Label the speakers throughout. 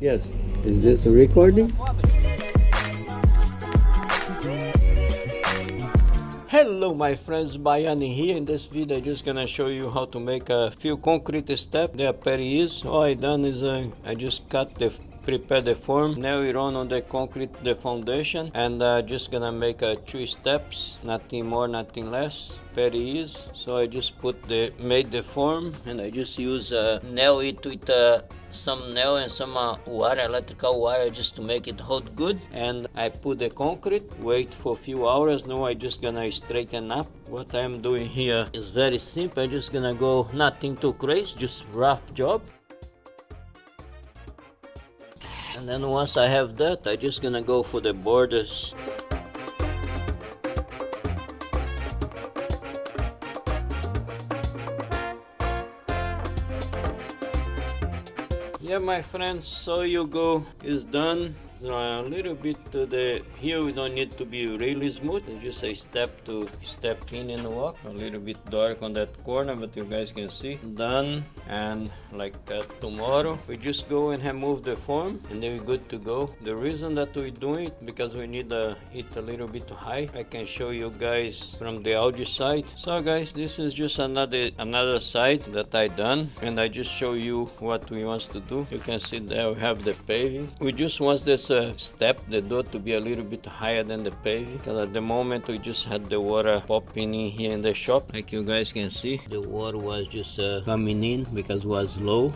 Speaker 1: Yes. Is this a recording? Hello my friends, Baiani here. In this video I'm just gonna show you how to make a few concrete steps. Are very easy. All I done is uh, I just cut the prepare the form. Nail it on on the concrete the foundation and uh, just gonna make uh, two steps nothing more nothing less. Very easy. So i just put the made the form and i just use uh, nail it with uh, some nail and some uh, wire electrical wire just to make it hold good. And i put the concrete wait for a few hours. Now i just gonna straighten up. What i'm doing here is very simple. I'm just gonna go nothing too crazy just rough job and then once I have that I just gonna go for the borders. Yeah my friends so you go. Is done so a little bit to the here we don't need to be really smooth. Just a step to step in and walk a little bit dark on that corner but you guys can see. Done and like that tomorrow. We just go and remove the form and then we're good to go. The reason that we do it because we need uh, it a little bit high. I can show you guys from the audio side. So guys this is just another another side that i done and i just show you what we want to do. You can see there we have the paving. We just want this uh, step the door to be a little bit higher than the paving because at the moment we just had the water popping in here in the shop. Like you guys can see the water was just uh, coming in because it was low.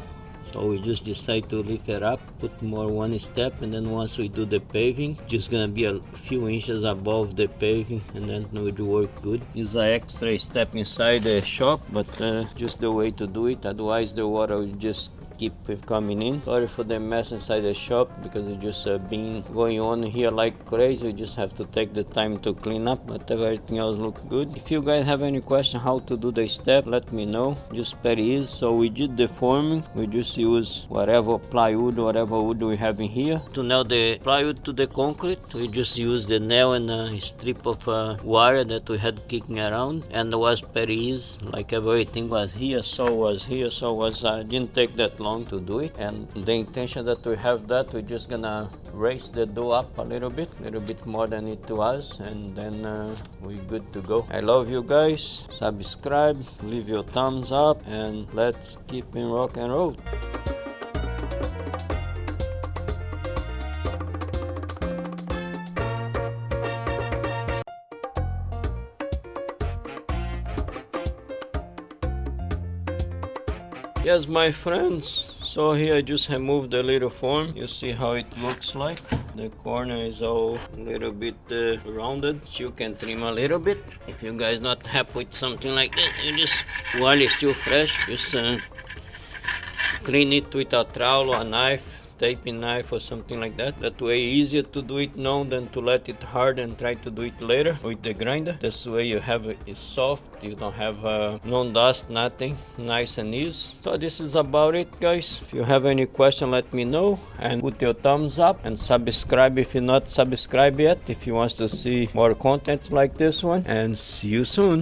Speaker 1: So we just decide to lift it up put more one step and then once we do the paving just gonna be a few inches above the paving and then it would work good. Is an extra step inside the shop but uh, just the way to do it. Otherwise the water will just keep coming in. Sorry for the mess inside the shop because it just uh, been going on here like crazy. We just have to take the time to clean up, but everything else look good. If you guys have any question how to do the step, let me know. Just very easy. So we did the forming. We just use whatever plywood, whatever wood we have in here. To nail the plywood to the concrete, we just use the nail and a strip of uh, wire that we had kicking around and it was very easy. Like everything was here, so was here, so was. Uh, didn't take that long to do it. And the intention that we have that we're just gonna raise the dough up a little bit a little bit more than it was and then uh, we're good to go. I love you guys. Subscribe leave your thumbs up and let's keep in rock and roll yes my friends. So here I just removed the little form. You see how it looks like? The corner is all a little bit uh, rounded. You can trim a little bit. If you guys not happy with something like this you just while it's still fresh just uh, clean it with a trowel or a knife taping knife or something like that. That way easier to do it now than to let it hard and try to do it later with the grinder. This way you have it soft, you don't have uh, no dust, nothing, nice and easy. So this is about it guys. If you have any question let me know and put your thumbs up and subscribe if you're not subscribed yet if you want to see more content like this one and see you soon.